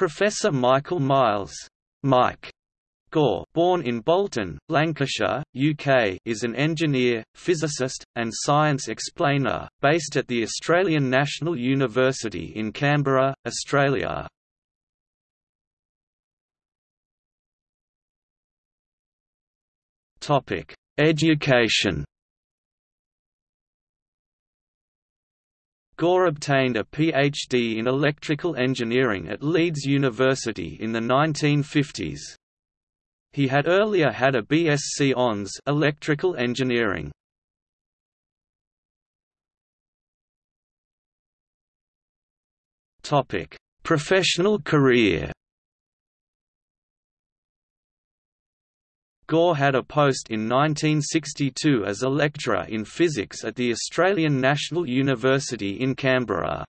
Professor Michael Miles Mike Gore born in Bolton, Lancashire, UK is an engineer, physicist, and science explainer, based at the Australian National University in Canberra, Australia. Education Gore obtained a PhD in electrical engineering at Leeds University in the 1950s. He had earlier had a BSc Hons electrical engineering. Topic: Professional career. Gore had a post in 1962 as a lecturer in physics at the Australian National University in Canberra.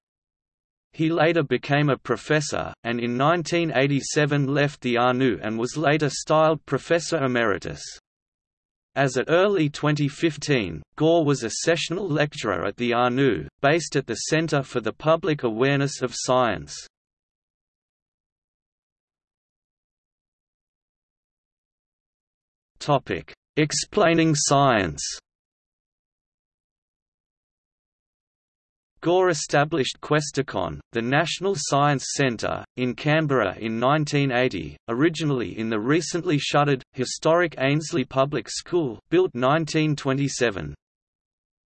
He later became a professor, and in 1987 left the ANU and was later styled Professor Emeritus. As at early 2015, Gore was a sessional lecturer at the ANU, based at the Centre for the Public Awareness of Science. Explaining science Gore established Questacon, the National Science Centre, in Canberra in 1980, originally in the recently shuttered, historic Ainslie Public School built 1927.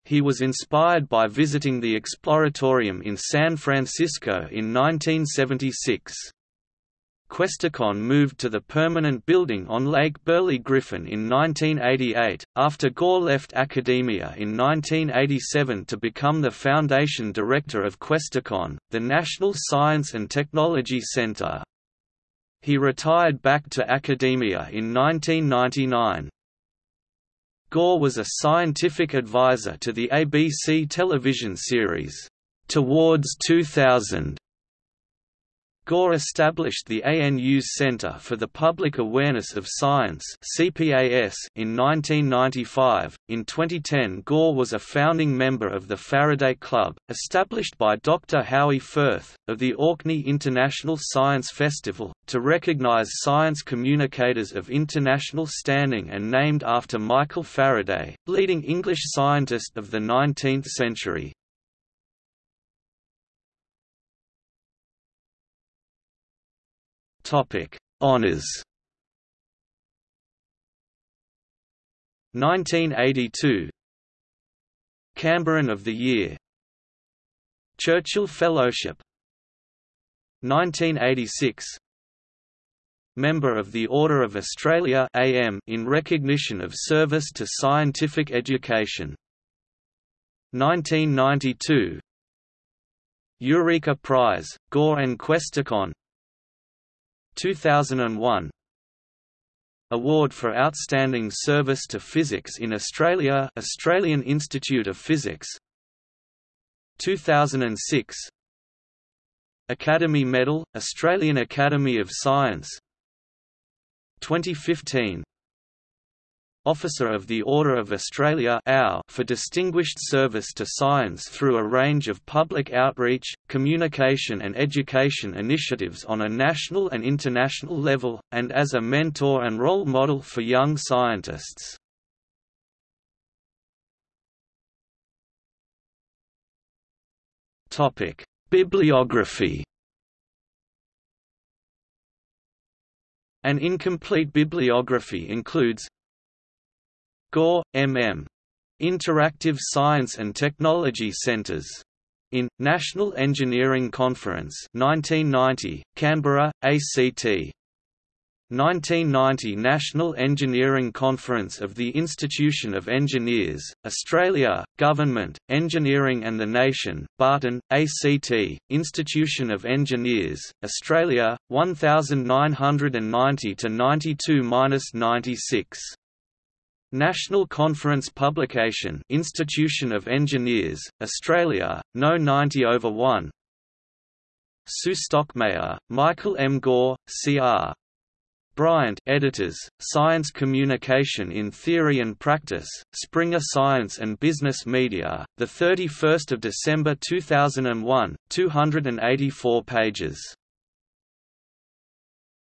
He was inspired by visiting the Exploratorium in San Francisco in 1976. Questacon moved to the permanent building on Lake Burley Griffin in 1988, after Gore left academia in 1987 to become the foundation director of Questacon, the National Science and Technology Center. He retired back to academia in 1999. Gore was a scientific advisor to the ABC television series, Towards 2000, Gore established the ANU's Center for the Public Awareness of Science (CPAS) in 1995. In 2010, Gore was a founding member of the Faraday Club, established by Dr. Howie Firth, of the Orkney International Science Festival, to recognize science communicators of international standing and named after Michael Faraday, leading English scientist of the 19th century. Topic: Honors. 1982 Canberran of the Year. Churchill Fellowship. 1986 Member of the Order of Australia AM in recognition of service to scientific education. 1992 Eureka Prize, Gore and Questacon 2001 Award for Outstanding Service to Physics in Australia Australian Institute of Physics. 2006 Academy Medal, Australian Academy of Science. 2015 Officer of the Order of Australia for distinguished service to science through a range of public outreach, communication and education initiatives on a national and international level, and as a mentor and role model for young scientists. Bibliography An incomplete bibliography includes Gore, M.M. Interactive Science and Technology Centres. In, National Engineering Conference 1990, Canberra, ACT. 1990 National Engineering Conference of the Institution of Engineers, Australia, Government, Engineering and the Nation, Barton, ACT, Institution of Engineers, Australia, 1990–92–96 National Conference Publication Institution of Engineers, Australia, No 90 over 1 Sue Stockmayer, Michael M. Gore, C.R. Bryant editors, Science Communication in Theory and Practice, Springer Science and Business Media, 31 December 2001, 284 pages